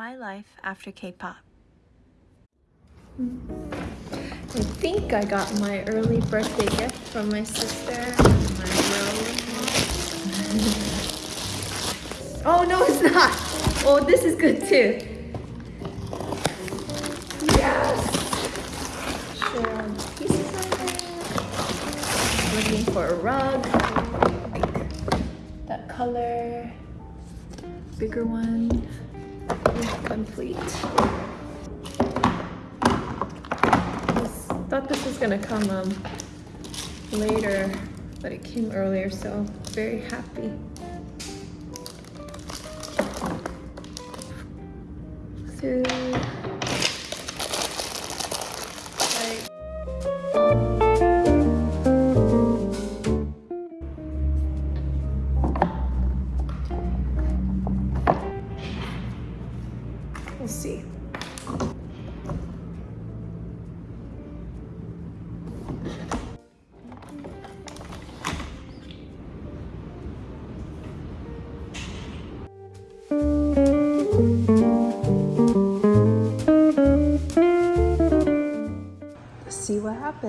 my life after K-pop. I think I got my early birthday gift from my sister. My oh no, it's not! Oh, this is good too. Yes! Share pieces. Looking for a rug. that color. Bigger one. Complete. I thought this was gonna come um, later, but it came earlier, so very happy. Food.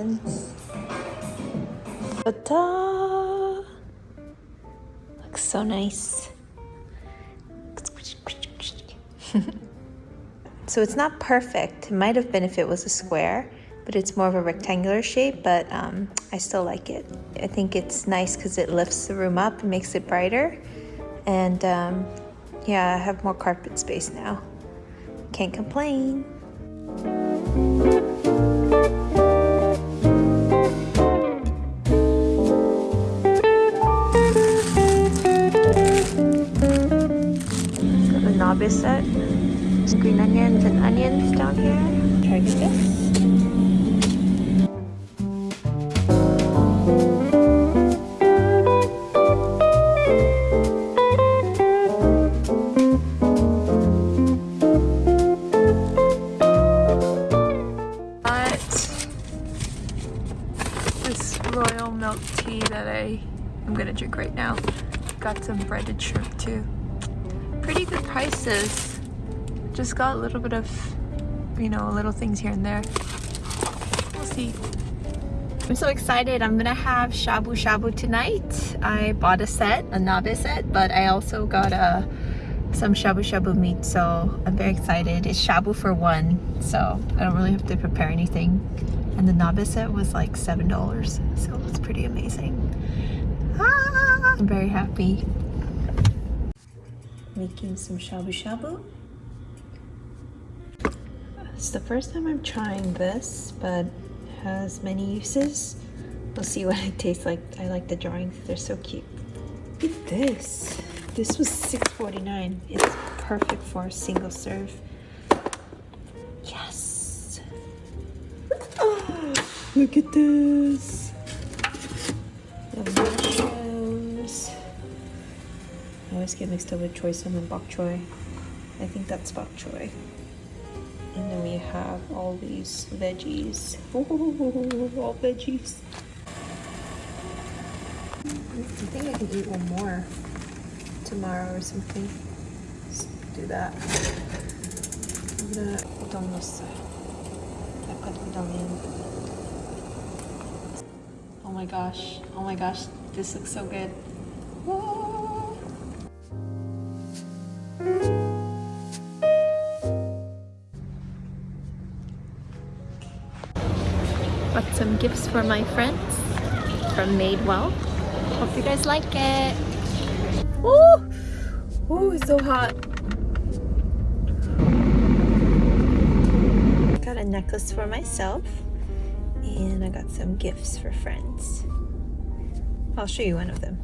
Happens. Ta-da! Looks so nice. so it's not perfect. It might have been if it was a square, but it's more of a rectangular shape, but um, I still like it. I think it's nice because it lifts the room up and makes it brighter. And um, yeah, I have more carpet space now. Can't complain. Breaded shrimp too pretty good prices. Just got a little bit of, you know, little things here and there. We'll see. I'm so excited. I'm gonna have shabu shabu tonight. I bought a set, a nabe set, but I also got a uh, some shabu shabu meat, so I'm very excited. It's shabu for one, so I don't really have to prepare anything. And the nabe set was like $7, so it's pretty amazing. Ah, I'm very happy making some shabu shabu. It's the first time I'm trying this, but has many uses. We'll see what it tastes like. I like the drawings, they're so cute. Look at this. This was $6.49. It's perfect for a single serve. Yes! Oh, look at this! always get mixed up with choy sum and bok choy. I think that's bok choy. And then we have all these veggies. Ooh, all veggies. I think I can eat one more tomorrow or something. Let's do that. I'm gonna put on this side. I put it on in. Oh my gosh. Oh my gosh. This looks so good. Got some gifts for my friends from Madewell. Hope you guys like it. Ooh! Ooh, it's so hot. Got a necklace for myself. And I got some gifts for friends. I'll show you one of them.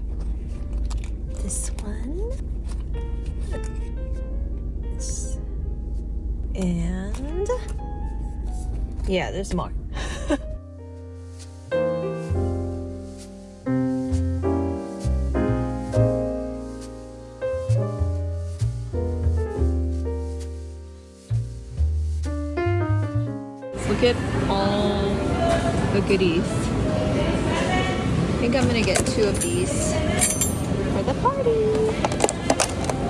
This one. And... Yeah, there's more. All the goodies. I think I'm gonna get two of these for the party.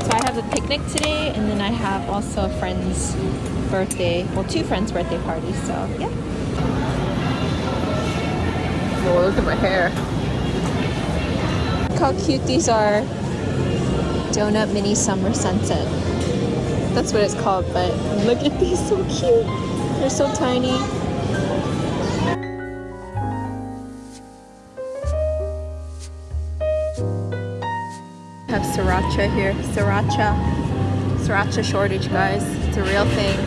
So I have have a picnic today and then I have also a friend's birthday, well two friends' birthday parties, so yeah. Oh, look at my hair. Look how cute these are. Donut Mini Summer Sunset. That's what it's called, but look at these, so cute. They're so tiny. I have sriracha here. Sriracha. Sriracha shortage, guys. It's a real thing.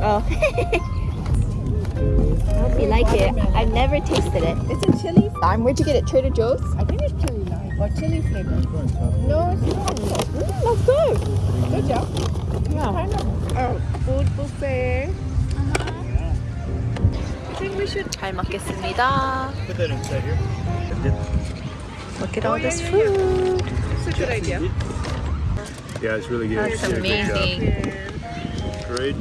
Oh. I hope you like it. I've never tasted it. It's a chili. Um, where'd you get it? Trader Joe's? I think it's or chili flavor. No, it's not. Mm, that's good. Good job. Yeah. Kind of uh, food buffet. I think we should. 잘 먹겠습니다. Put that inside here. Look at Oh, all yeah, this yeah, food. It's a good idea. Yeah, it's really good. That's You did a good job. amazing. Great.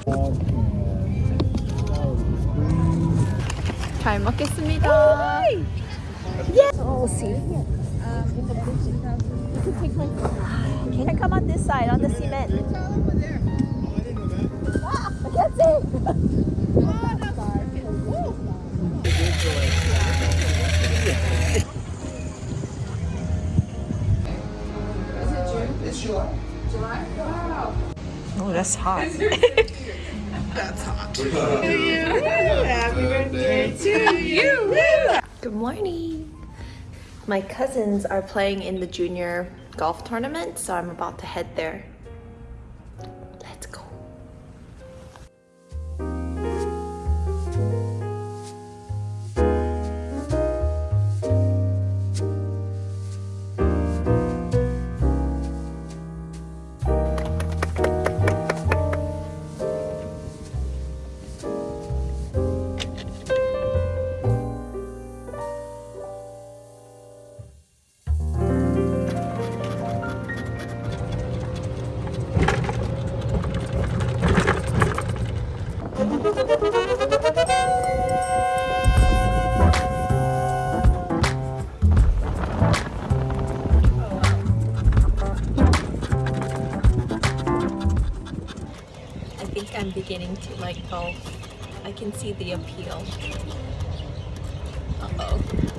잘 먹겠습니다. Yeah. We'll see. Can I come on this side, on the cement? Ah, I can't see. Oh, that's hot. that's hot. Happy birthday to you. Good morning. My cousins are playing in the junior golf tournament, so I'm about to head there. Beginning to like golf. I can see the appeal. Uh-oh.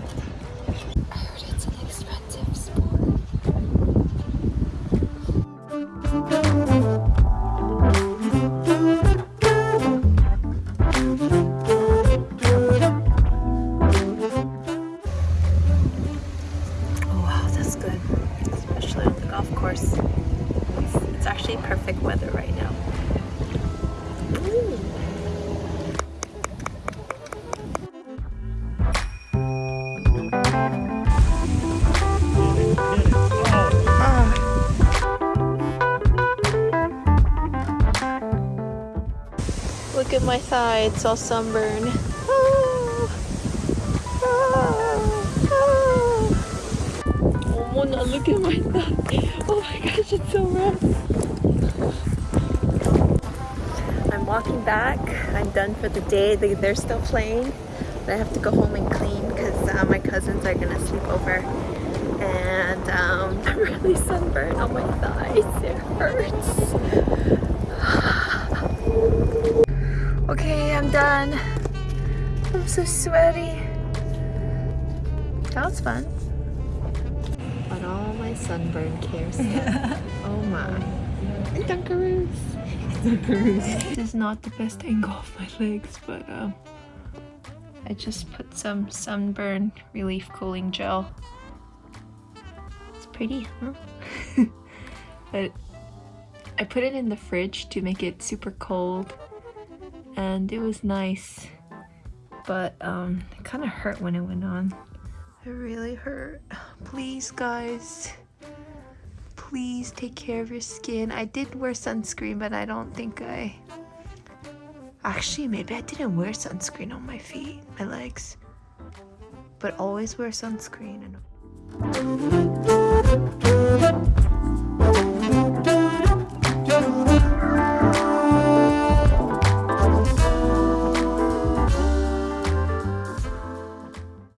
It's all sunburn. Oh, oh, oh. oh no, look at my thumb. Oh my gosh, it's so rough. I'm walking back. I'm done for the day. They, they're still playing. But I have to go home and clean because uh, my cousins are going to sleep over and um, I'm really sunburned on my thighs. It hurts okay, I'm done. I'm so sweaty. That was fun. But all my sunburn care stuff. oh my. Dunkaroos. This is not the best angle of my legs, but um, I just put some sunburn relief cooling gel. It's pretty, huh? but I put it in the fridge to make it super cold, and it was nice. But um, it kind of hurt when it went on. It really hurt. Please, guys please take care of your skin. I did wear sunscreen, but I don't think I... Actually, maybe I didn't wear sunscreen on my feet, my legs. But always wear sunscreen. And...